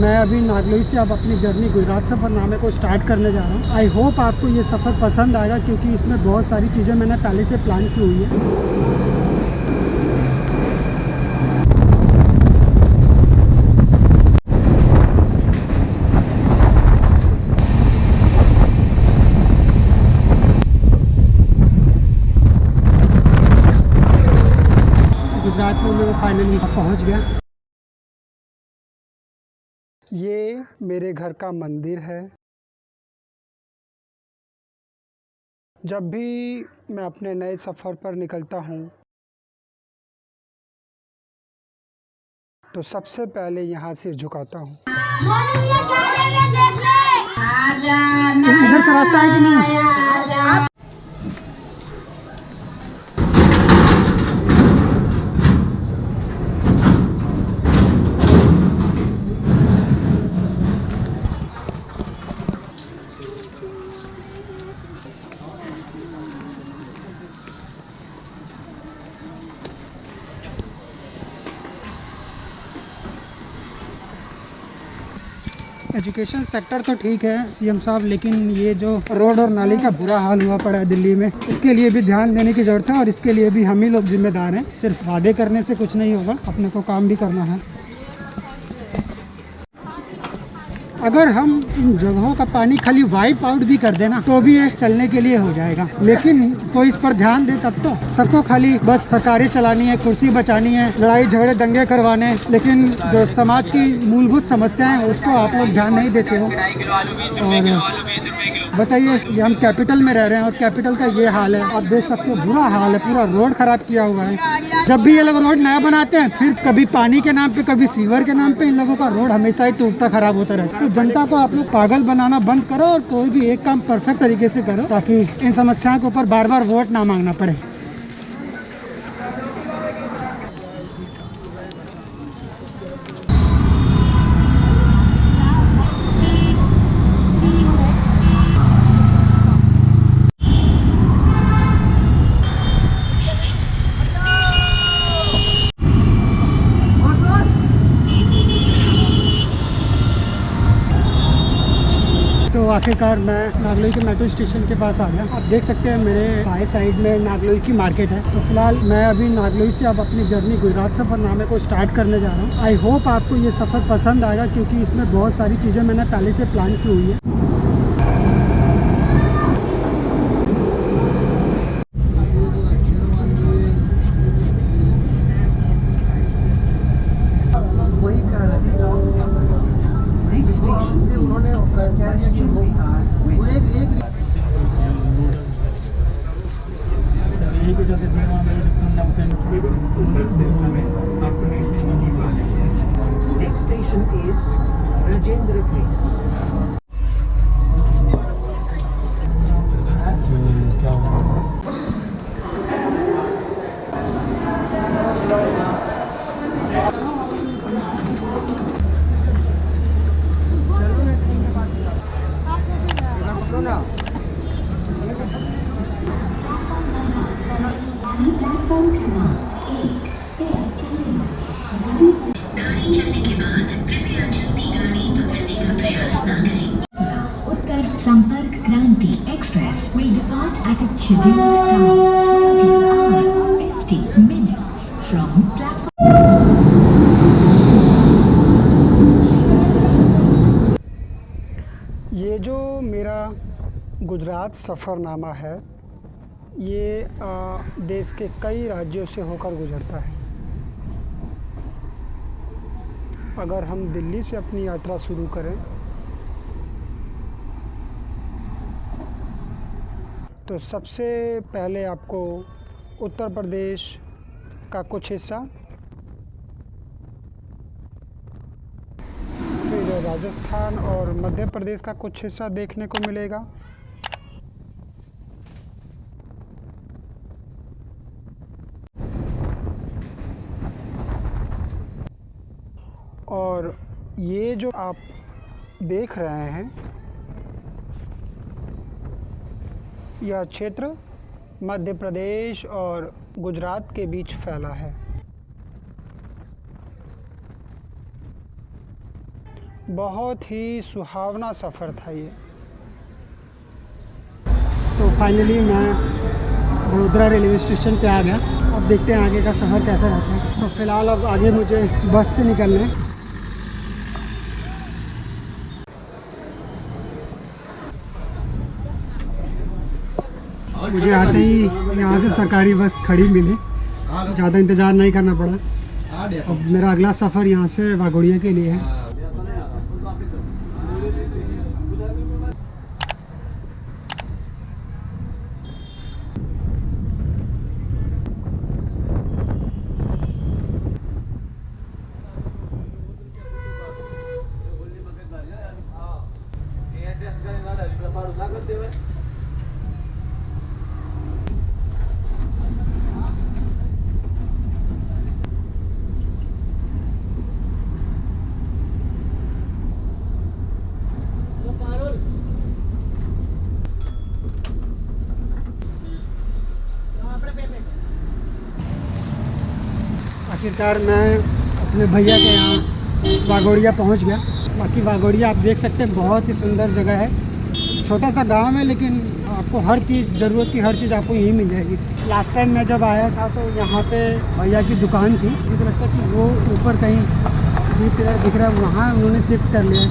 मैं अभी नागलोई से अब अपनी जर्नी गुजरात सफ़रनामे को स्टार्ट करने जा रहा हूँ। आई होप आपको ये सफ़र पसंद आएगा, क्योंकि इसमें बहुत सारी चीज़ें मैंने पहले से प्लान की हुई है। गुजरात में मैं फाइनली पहुँच गया। ये मेरे घर का मंदिर है। जब भी मैं अपने नए सफ़र पर निकलता हूँ तो सबसे पहले यहाँ से झुकाता हूँ। इधर से रास्ता है कि नहीं? एजुकेशन सेक्टर तो ठीक है सीएम साहब, लेकिन ये जो रोड और नाली का बुरा हाल हुआ पड़ा है दिल्ली में, इसके लिए भी ध्यान देने की ज़रूरत है और इसके लिए भी हम ही लोग जिम्मेदार हैं। सिर्फ़ वादे करने से कुछ नहीं होगा, अपने को काम भी करना है। अगर हम इन जगहों का पानी खाली वाइप आउट भी कर देना तो भी ये चलने के लिए हो जाएगा। लेकिन तो इस पर ध्यान दे तब तो सबको खाली बस सरकारें चलानी है, कुर्सी बचानी है, लड़ाई झगड़े दंगे करवाने लेकिन जो समाज की मूलभूत समस्याएँ हैं, उसको आप लोग ध्यान नहीं देते हो। और बताइए ये हम कैपिटल में रह रहे हैं और कैपिटल का ये हाल है। आप देख सकते हो, बुरा हाल है, पूरा रोड खराब किया हुआ है। जब भी ये लोग रोड नया बनाते हैं, फिर कभी पानी के नाम पे, कभी सीवर के नाम पे इन लोगों का रोड हमेशा ही टूटता खराब होता रहता है। तो जनता को आप लोग पागल बनाना बंद करो और कोई भी एक काम परफेक्ट तरीके से करो, ताकि इन समस्याओं के ऊपर बार बार वोट ना मांगना पड़े तो आखिरकार मैं नागलोई के मेट्रो स्टेशन के पास आ गया। आप देख सकते हैं मेरे बाएँ साइड में नागलोई की मार्केट है। तो फ़िलहाल मैं अभी नागलोई से अब अपनी जर्नी गुजरात सफ़रनामे को स्टार्ट करने जा रहा हूँ। आई होप आपको ये सफ़र पसंद आएगा क्योंकि इसमें बहुत सारी चीज़ें मैंने पहले से प्लान की हुई है। Depart at its scheduled time 50 minutes from platform ये जो मेरा गुजरात सफ़रनामा है ये आ, देश के कई राज्यों से होकर गुजरता है। अगर हम दिल्ली से अपनी यात्रा शुरू करें तो सबसे पहले आपको उत्तर प्रदेश का कुछ हिस्सा, फिर राजस्थान और मध्य प्रदेश का कुछ हिस्सा देखने को मिलेगा। और ये जो आप देख रहे हैं यह क्षेत्र मध्य प्रदेश और गुजरात के बीच फैला है। बहुत ही सुहावना सफ़र था ये। तो फाइनली मैं वडोदरा रेलवे स्टेशन पे आ गया। अब देखते हैं आगे का सफ़र कैसा रहता है। तो फ़िलहाल अब आगे मुझे बस से निकलना है। मुझे आते ही यहाँ से सरकारी बस खड़ी मिली। ज़्यादा इंतज़ार नहीं करना पड़ा। अब मेरा अगला सफ़र यहाँ से वागोड़िया के लिए है। आखिरकार मैं अपने भैया के यहाँ वागोड़िया पहुँच गया। बाकी बागोड़िया आप देख सकते हैं, बहुत ही सुंदर जगह है। छोटा सा गाँव है, लेकिन आपको हर चीज़, ज़रूरत की हर चीज़ आपको यहीं मिल जाएगी। लास्ट टाइम मैं जब आया था तो यहाँ पे भैया की दुकान थी। मुझे लगता है कि वो ऊपर कहीं किधर दिख रहा है, वहाँ उन्होंने शिफ्ट कर लिया